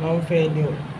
não veio